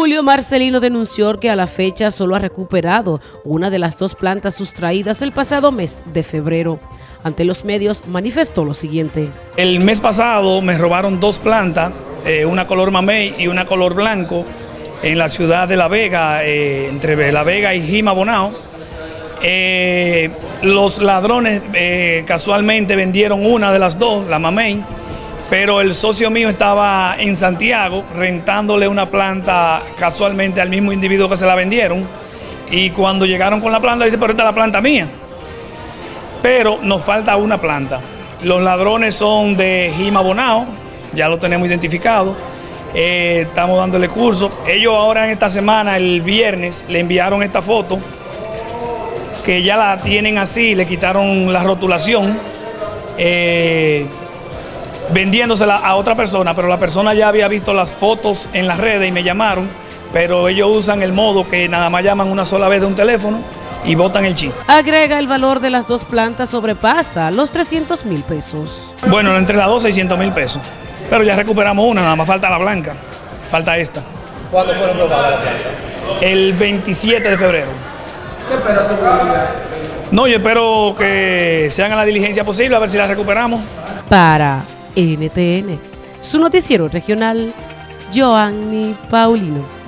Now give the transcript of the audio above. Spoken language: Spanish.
Julio Marcelino denunció que a la fecha solo ha recuperado una de las dos plantas sustraídas el pasado mes de febrero. Ante los medios manifestó lo siguiente. El mes pasado me robaron dos plantas, eh, una color mamey y una color blanco, en la ciudad de La Vega, eh, entre La Vega y Jima Bonao. Eh, los ladrones casualmente vendieron una de las dos, la mamey, pero el socio mío estaba en Santiago rentándole una planta casualmente al mismo individuo que se la vendieron y cuando llegaron con la planta dice, pero esta es la planta mía. Pero nos falta una planta. Los ladrones son de Jima Bonao, ya lo tenemos identificado, eh, estamos dándole curso. Ellos ahora en esta semana, el viernes, le enviaron esta foto, que ya la tienen así, le quitaron la rotulación. Eh, vendiéndosela a otra persona, pero la persona ya había visto las fotos en las redes y me llamaron, pero ellos usan el modo que nada más llaman una sola vez de un teléfono y botan el chip. Agrega el valor de las dos plantas sobrepasa los 300 mil pesos. Bueno, entre las dos 600 mil pesos, pero ya recuperamos una, nada más falta la blanca, falta esta. ¿Cuándo fueron robadas la planta? El 27 de febrero. ¿Qué esperas tú? No, yo espero que se haga la diligencia posible, a ver si la recuperamos. Para NTN, su noticiero regional, Joanny Paulino.